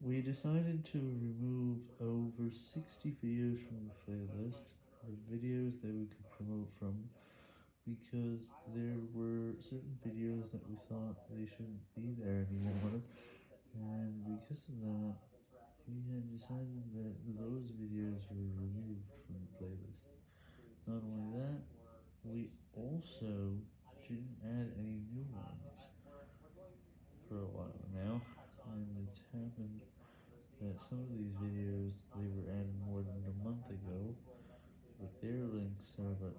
We decided to remove over 60 videos from the playlist, the videos that we could promote from, because there were certain videos that we thought they shouldn't be there anymore, and because of that, we had decided that those videos were removed from the playlist. Not only that, we also didn't add any new ones for a while Mm-hmm. happened that some of these videos, they were added more than a month ago, but their links are about